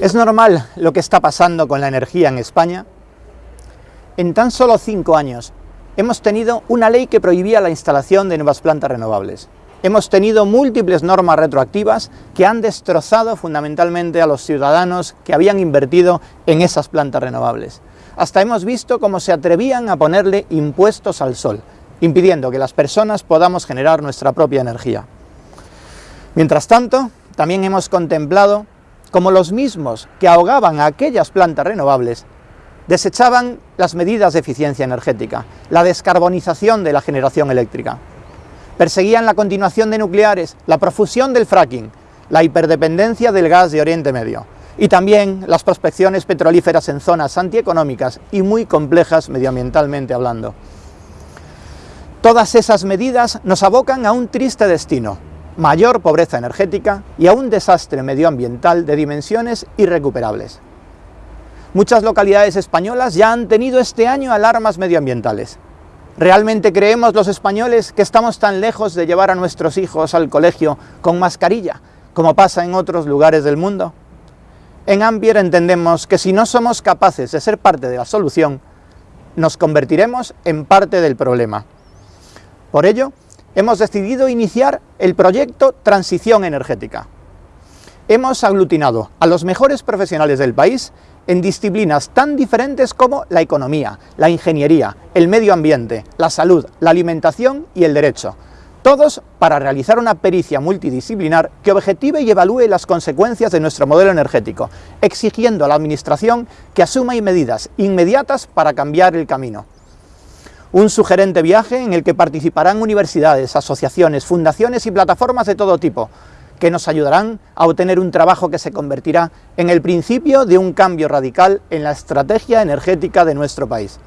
¿Es normal lo que está pasando con la energía en España? En tan solo cinco años hemos tenido una ley que prohibía la instalación de nuevas plantas renovables. Hemos tenido múltiples normas retroactivas que han destrozado fundamentalmente a los ciudadanos que habían invertido en esas plantas renovables. Hasta hemos visto cómo se atrevían a ponerle impuestos al sol, impidiendo que las personas podamos generar nuestra propia energía. Mientras tanto, también hemos contemplado como los mismos que ahogaban a aquellas plantas renovables, desechaban las medidas de eficiencia energética, la descarbonización de la generación eléctrica. Perseguían la continuación de nucleares, la profusión del fracking, la hiperdependencia del gas de Oriente Medio y también las prospecciones petrolíferas en zonas antieconómicas y muy complejas medioambientalmente hablando. Todas esas medidas nos abocan a un triste destino, mayor pobreza energética y a un desastre medioambiental de dimensiones irrecuperables. Muchas localidades españolas ya han tenido este año alarmas medioambientales. ¿Realmente creemos los españoles que estamos tan lejos de llevar a nuestros hijos al colegio con mascarilla, como pasa en otros lugares del mundo? En Ambier entendemos que si no somos capaces de ser parte de la solución, nos convertiremos en parte del problema. Por ello, hemos decidido iniciar el proyecto Transición Energética. Hemos aglutinado a los mejores profesionales del país en disciplinas tan diferentes como la economía, la ingeniería, el medio ambiente, la salud, la alimentación y el derecho, todos para realizar una pericia multidisciplinar que objetive y evalúe las consecuencias de nuestro modelo energético, exigiendo a la Administración que asuma medidas inmediatas para cambiar el camino un sugerente viaje en el que participarán universidades, asociaciones, fundaciones y plataformas de todo tipo, que nos ayudarán a obtener un trabajo que se convertirá en el principio de un cambio radical en la estrategia energética de nuestro país.